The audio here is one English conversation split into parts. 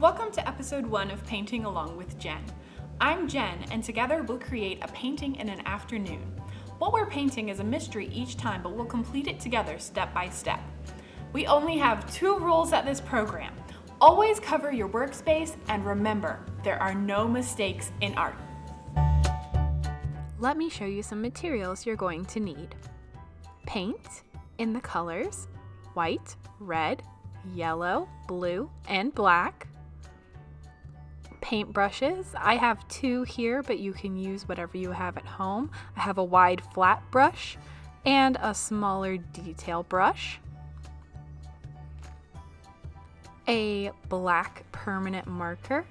Welcome to episode one of Painting Along with Jen. I'm Jen, and together we'll create a painting in an afternoon. What we're painting is a mystery each time, but we'll complete it together step by step. We only have two rules at this program. Always cover your workspace, and remember, there are no mistakes in art. Let me show you some materials you're going to need. Paint in the colors white, red, yellow, blue, and black. Paint brushes. I have two here, but you can use whatever you have at home. I have a wide flat brush and a smaller detail brush. A black permanent marker.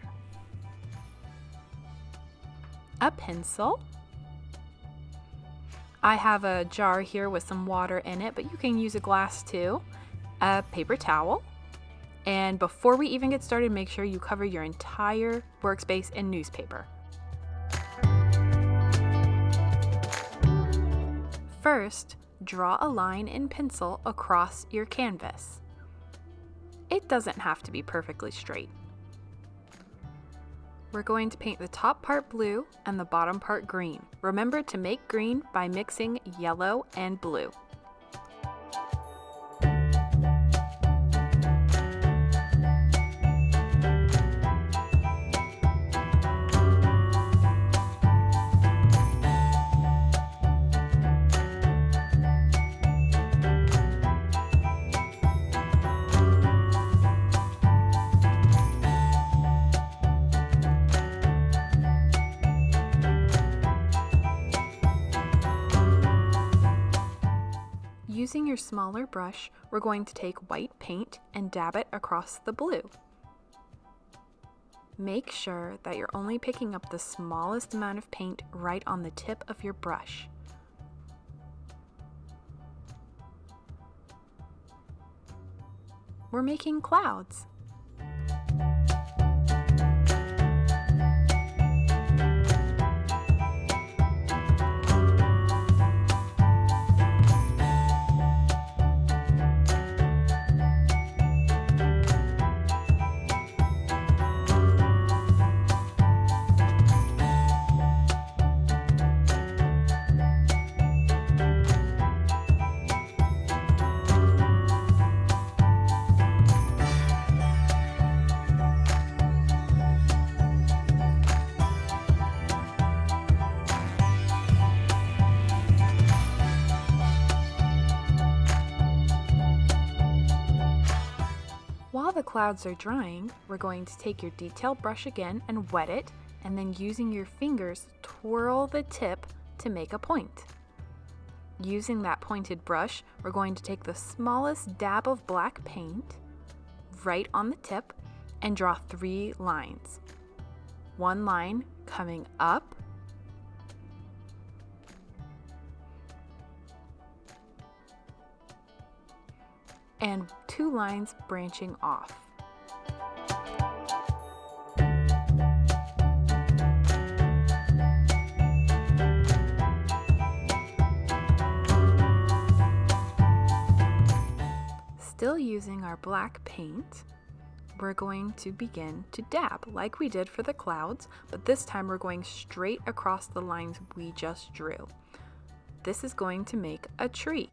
A pencil. I have a jar here with some water in it, but you can use a glass too a paper towel. And before we even get started, make sure you cover your entire workspace in newspaper. First, draw a line in pencil across your canvas. It doesn't have to be perfectly straight. We're going to paint the top part blue and the bottom part green. Remember to make green by mixing yellow and blue. Your smaller brush, we're going to take white paint and dab it across the blue. Make sure that you're only picking up the smallest amount of paint right on the tip of your brush. We're making clouds. Clouds are drying, we're going to take your detail brush again and wet it, and then using your fingers, twirl the tip to make a point. Using that pointed brush, we're going to take the smallest dab of black paint right on the tip and draw three lines. One line coming up, and two lines branching off. Still using our black paint, we're going to begin to dab like we did for the clouds, but this time we're going straight across the lines we just drew. This is going to make a tree.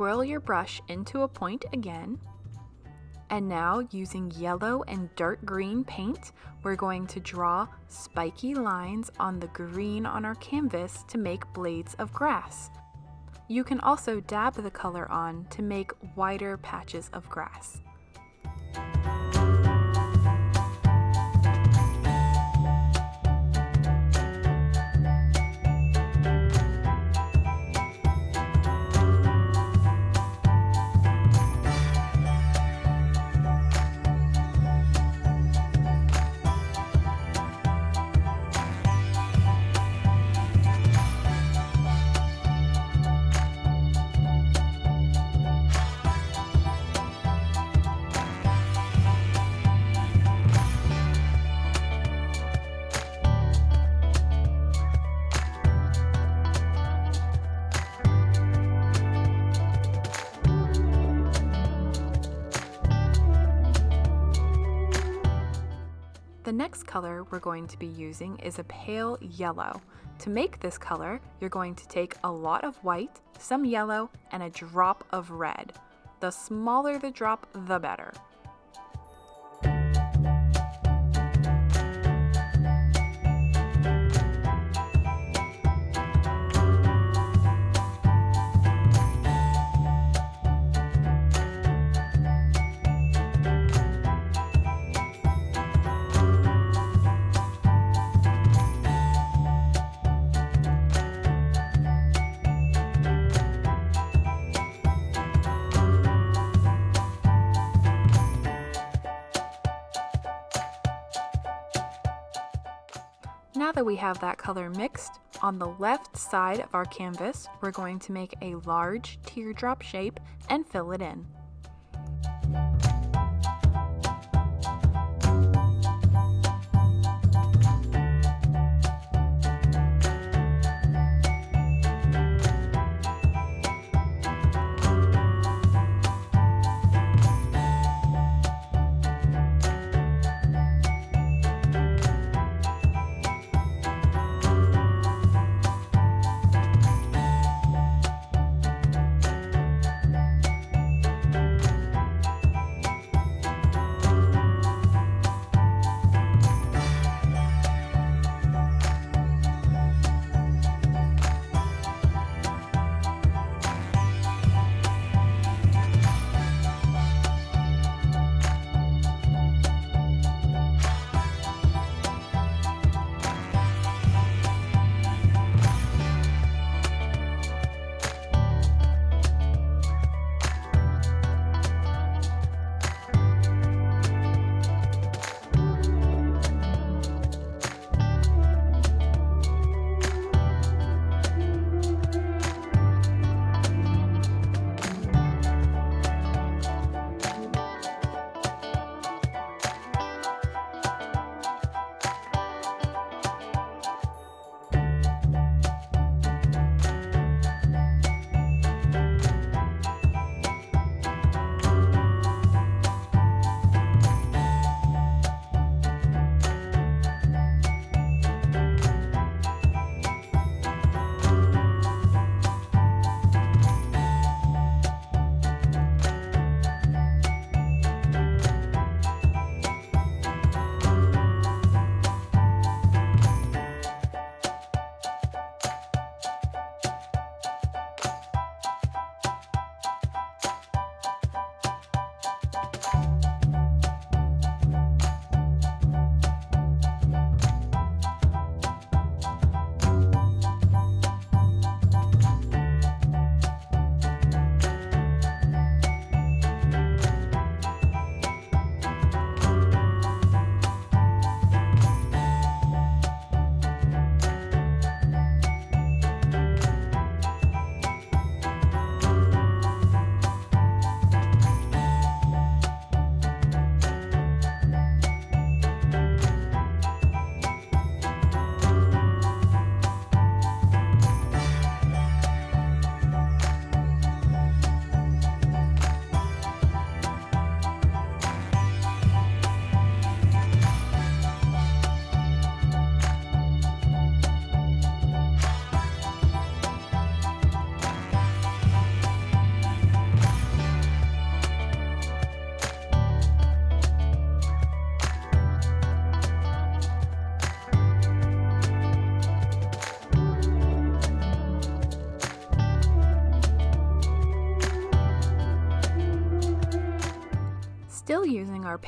Twirl your brush into a point again. And now using yellow and dark green paint, we're going to draw spiky lines on the green on our canvas to make blades of grass. You can also dab the color on to make wider patches of grass. The next color we're going to be using is a pale yellow. To make this color, you're going to take a lot of white, some yellow, and a drop of red. The smaller the drop, the better. Now that we have that color mixed, on the left side of our canvas, we're going to make a large teardrop shape and fill it in.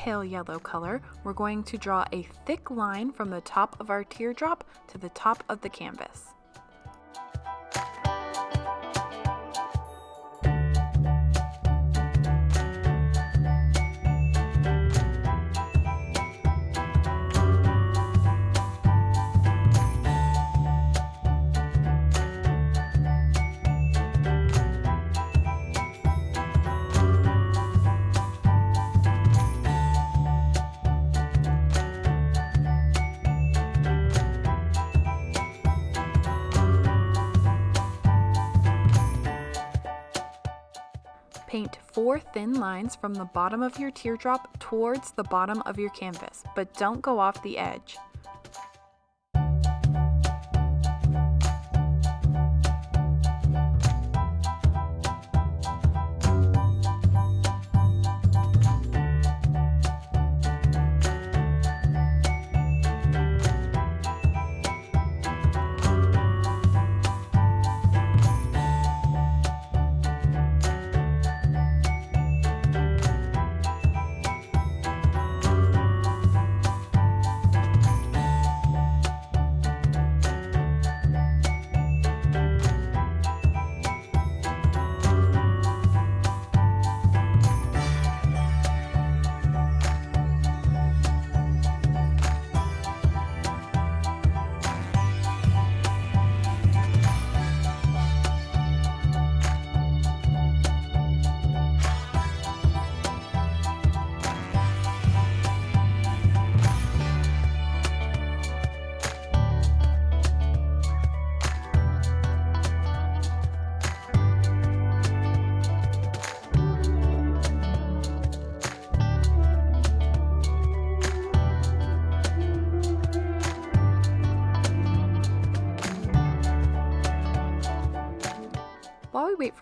Pale yellow color, we're going to draw a thick line from the top of our teardrop to the top of the canvas. Four thin lines from the bottom of your teardrop towards the bottom of your canvas, but don't go off the edge.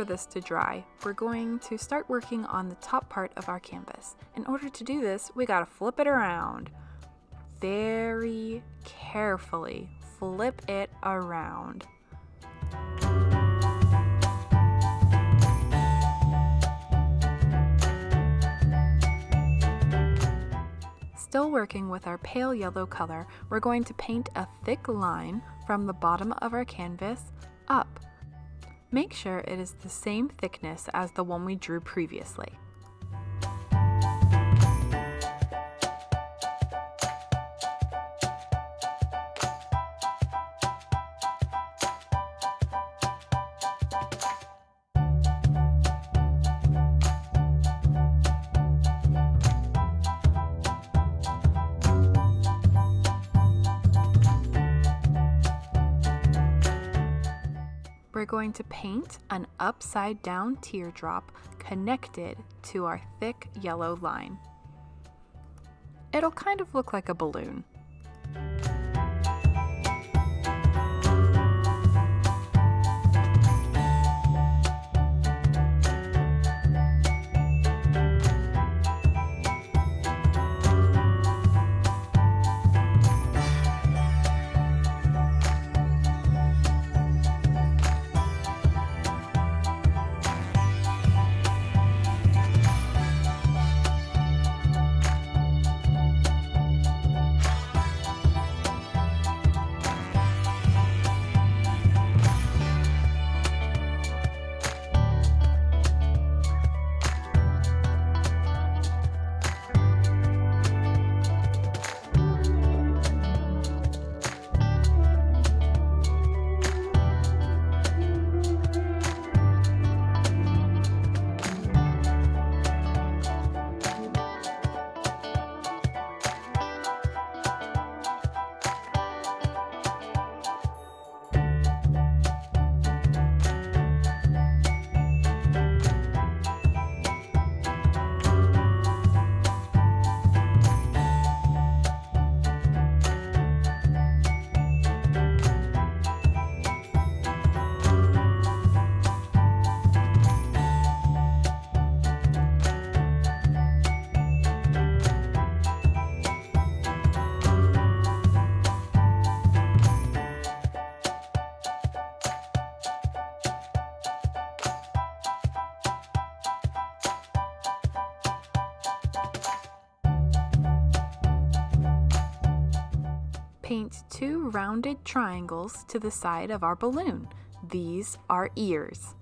For this to dry, we're going to start working on the top part of our canvas. In order to do this, we gotta flip it around. Very carefully flip it around. Still working with our pale yellow color, we're going to paint a thick line from the bottom of our canvas up Make sure it is the same thickness as the one we drew previously. Going to paint an upside down teardrop connected to our thick yellow line. It'll kind of look like a balloon. Paint two rounded triangles to the side of our balloon. These are ears.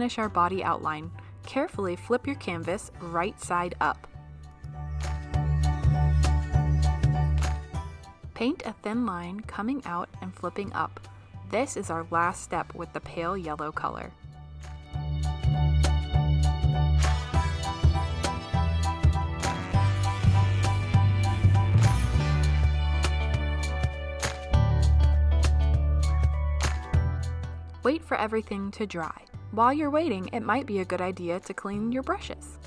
Finish our body outline. Carefully flip your canvas right side up. Paint a thin line coming out and flipping up. This is our last step with the pale yellow color. Wait for everything to dry. While you're waiting, it might be a good idea to clean your brushes.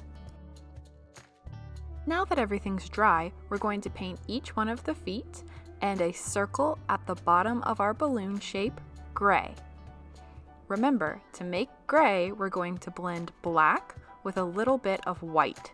Now that everything's dry, we're going to paint each one of the feet and a circle at the bottom of our balloon shape gray. Remember, to make gray, we're going to blend black with a little bit of white.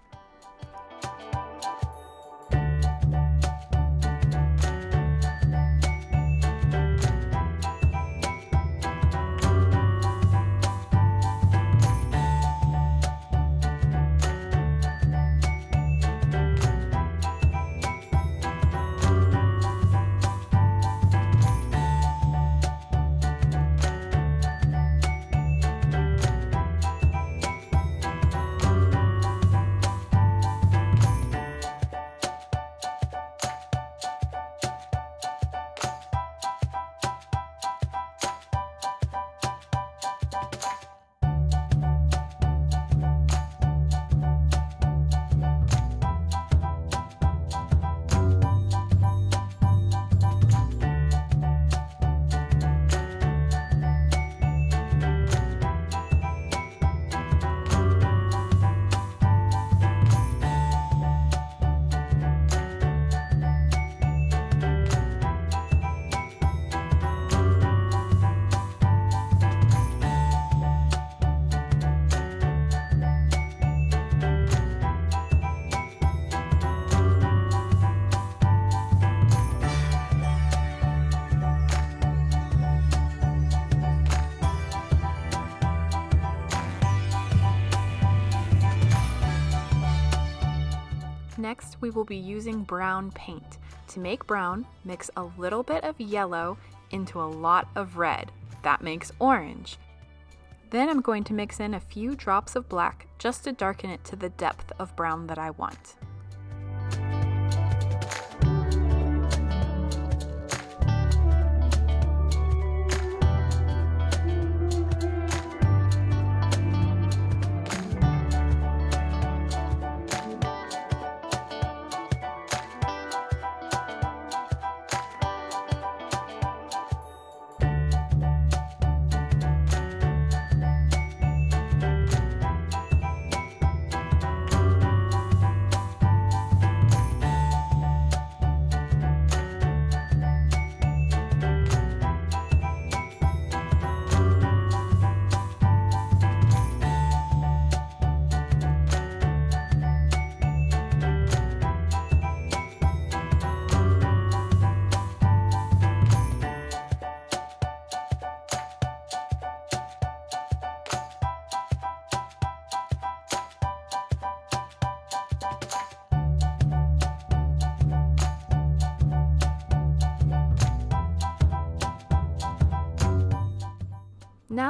Next, we will be using brown paint. To make brown, mix a little bit of yellow into a lot of red. That makes orange. Then I'm going to mix in a few drops of black just to darken it to the depth of brown that I want.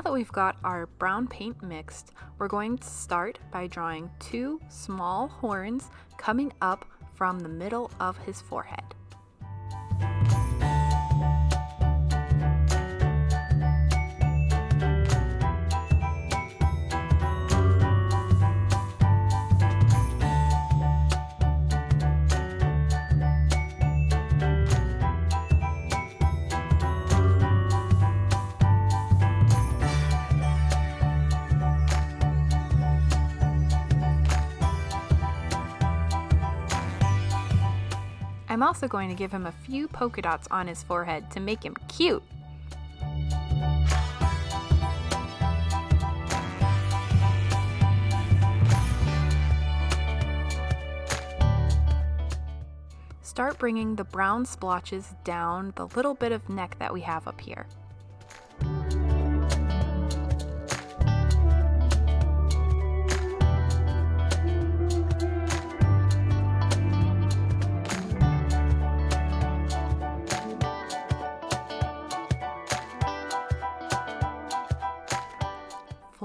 That we've got our brown paint mixed, we're going to start by drawing two small horns coming up from the middle of his forehead. I'm also going to give him a few polka dots on his forehead to make him cute. Start bringing the brown splotches down the little bit of neck that we have up here.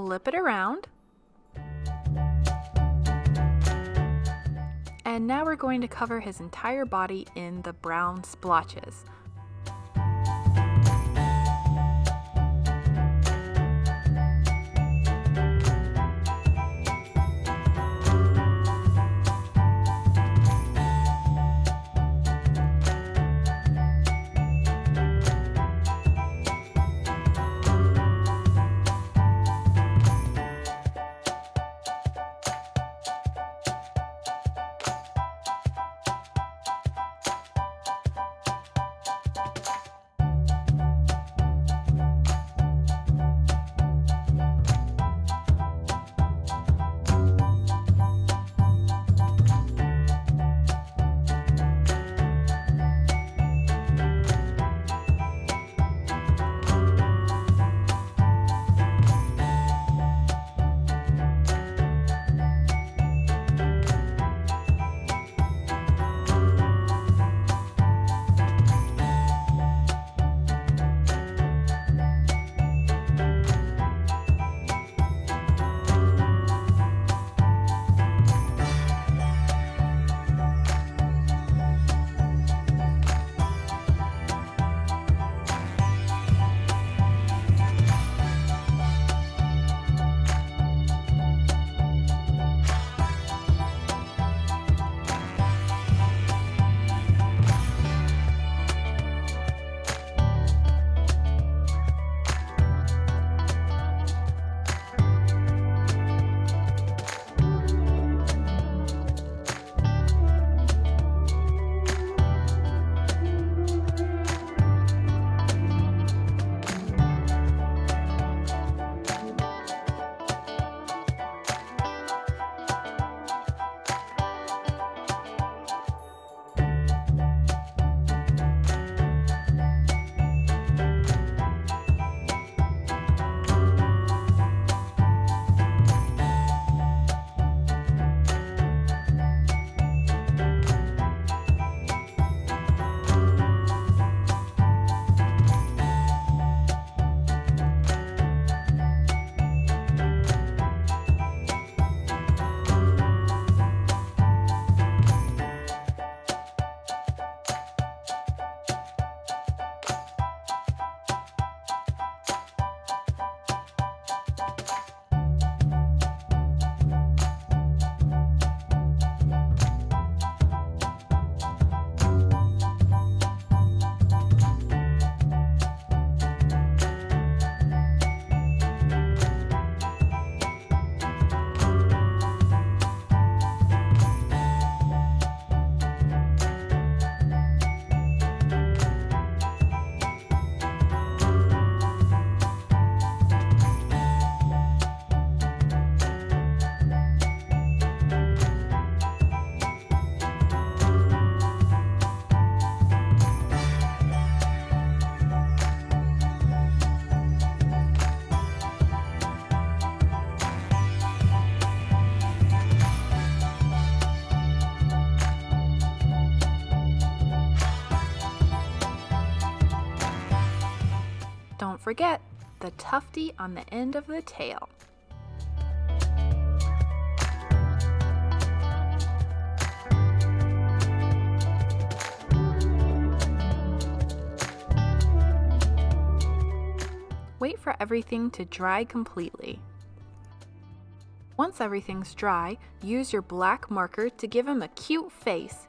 Flip it around. And now we're going to cover his entire body in the brown splotches. Forget the tufty on the end of the tail. Wait for everything to dry completely. Once everything's dry, use your black marker to give him a cute face